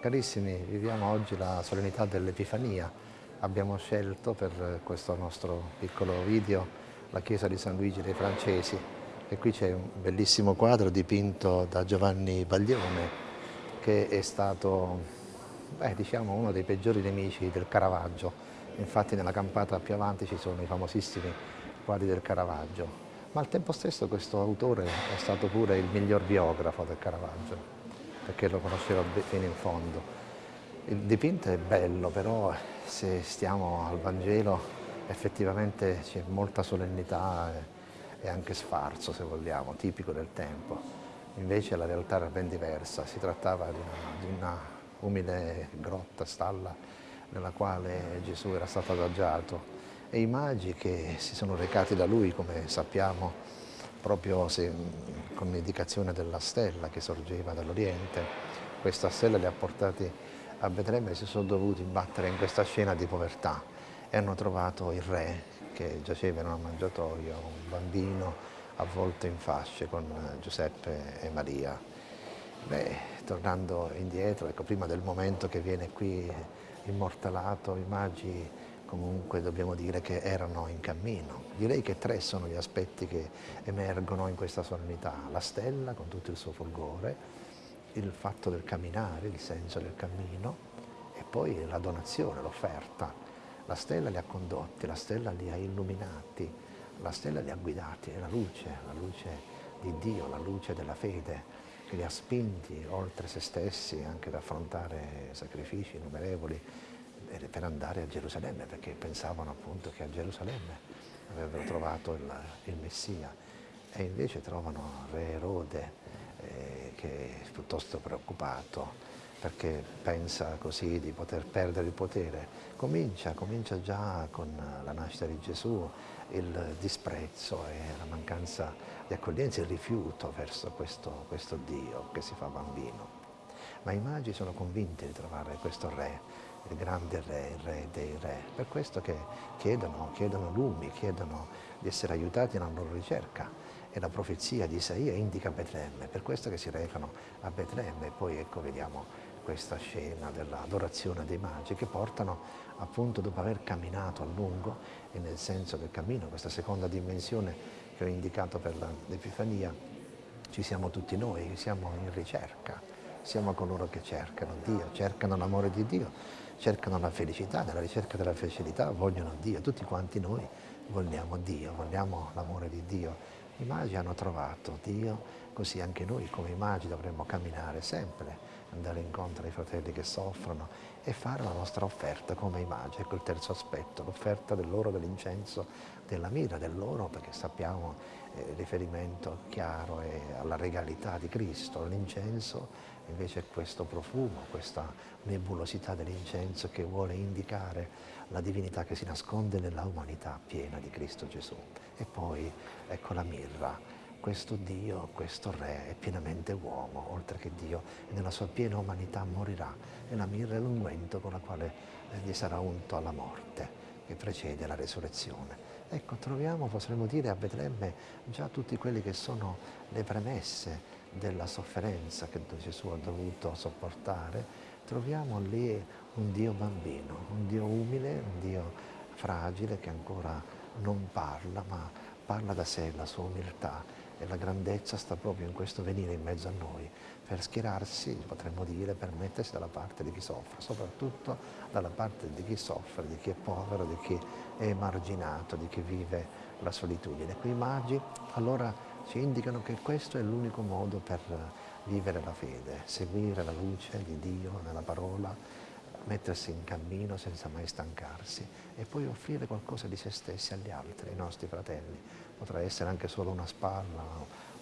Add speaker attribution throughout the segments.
Speaker 1: Carissimi, viviamo oggi la solennità dell'Epifania. Abbiamo scelto per questo nostro piccolo video la chiesa di San Luigi dei Francesi e qui c'è un bellissimo quadro dipinto da Giovanni Baglione che è stato beh, diciamo, uno dei peggiori nemici del Caravaggio. Infatti nella campata più avanti ci sono i famosissimi quadri del Caravaggio. Ma al tempo stesso questo autore è stato pure il miglior biografo del Caravaggio perché lo conosceva fino in fondo. Il dipinto è bello, però se stiamo al Vangelo effettivamente c'è molta solennità e anche sfarzo, se vogliamo, tipico del tempo. Invece la realtà era ben diversa, si trattava di una, di una umile grotta, stalla, nella quale Gesù era stato adagiato e i magi che si sono recati da lui, come sappiamo, proprio se, con l'indicazione della stella che sorgeva dall'Oriente. Questa stella li ha portati a Betlemme e si sono dovuti battere in questa scena di povertà e hanno trovato il re che giaceva in un mangiatoio, un bambino avvolto in fasce con Giuseppe e Maria. Beh, tornando indietro, ecco, prima del momento che viene qui immortalato, i magi comunque dobbiamo dire che erano in cammino. Direi che tre sono gli aspetti che emergono in questa solennità. La stella con tutto il suo fulgore, il fatto del camminare, il senso del cammino e poi la donazione, l'offerta. La stella li ha condotti, la stella li ha illuminati, la stella li ha guidati, è la luce, la luce di Dio, la luce della fede che li ha spinti oltre se stessi anche ad affrontare sacrifici innumerevoli per andare a Gerusalemme, perché pensavano appunto che a Gerusalemme avrebbero trovato il, il Messia e invece trovano Re Erode eh, che è piuttosto preoccupato perché pensa così di poter perdere il potere. Comincia, comincia già con la nascita di Gesù il disprezzo e la mancanza di accoglienza, il rifiuto verso questo, questo Dio che si fa bambino. Ma i magi sono convinti di trovare questo re il grande re, il re dei re. Per questo che chiedono, chiedono lumi, chiedono di essere aiutati nella loro ricerca. E la profezia di Isaia indica Betlemme, per questo che si recano a Betlemme. E poi ecco vediamo questa scena dell'adorazione dei magi che portano appunto dopo aver camminato a lungo e nel senso del cammino, questa seconda dimensione che ho indicato per l'Epifania, ci siamo tutti noi, siamo in ricerca, siamo coloro che cercano Dio, cercano l'amore di Dio, cercano la felicità, nella ricerca della felicità vogliono Dio, tutti quanti noi vogliamo Dio, vogliamo l'amore di Dio. I magi hanno trovato Dio, così anche noi come i magi dovremmo camminare sempre, andare incontro ai fratelli che soffrono e fare la nostra offerta come i magi. Ecco il terzo aspetto, l'offerta dell'oro, dell'incenso, della mira, dell'oro, perché sappiamo eh, riferimento chiaro è alla regalità di Cristo, l'incenso invece questo profumo, questa nebulosità dell'incenso che vuole indicare la divinità che si nasconde nella umanità piena di Cristo Gesù. E poi ecco la mirra, questo Dio, questo Re è pienamente uomo, oltre che Dio, e nella sua piena umanità morirà. E la mirra è l'unguento con la quale gli sarà unto alla morte, che precede la resurrezione. Ecco, troviamo, potremmo dire, a Betlemme già tutti quelli che sono le premesse della sofferenza che Gesù ha dovuto sopportare, troviamo lì un Dio bambino, un Dio umile, un Dio fragile che ancora non parla, ma parla da sé, la sua umiltà e la grandezza sta proprio in questo venire in mezzo a noi, per schierarsi, potremmo dire, per mettersi dalla parte di chi soffre, soprattutto dalla parte di chi soffre, di chi è povero, di chi è emarginato, di chi vive la solitudine. Quei magi allora ci indicano che questo è l'unico modo per vivere la fede, seguire la luce di Dio nella parola, mettersi in cammino senza mai stancarsi e poi offrire qualcosa di se stessi agli altri, ai nostri fratelli. Potrà essere anche solo una spalla,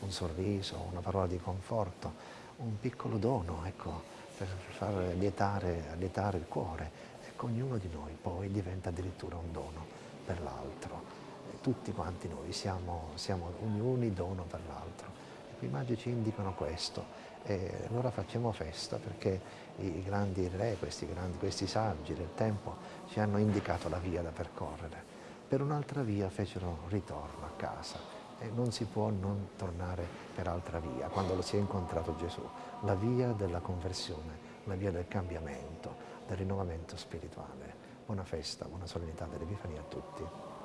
Speaker 1: un sorriso, una parola di conforto, un piccolo dono, ecco, per far lietare, lietare il cuore. Ecco, ognuno di noi poi diventa addirittura un dono per l'altro. Tutti quanti noi siamo, siamo ognuno dono per l'altro. I magi ci indicano questo e allora facciamo festa perché i grandi re, questi, grandi, questi saggi del tempo ci hanno indicato la via da percorrere. Per un'altra via fecero ritorno a casa e non si può non tornare per altra via quando lo si è incontrato Gesù, la via della conversione, la via del cambiamento, del rinnovamento spirituale. Buona festa, buona solennità dell'Epifania a tutti.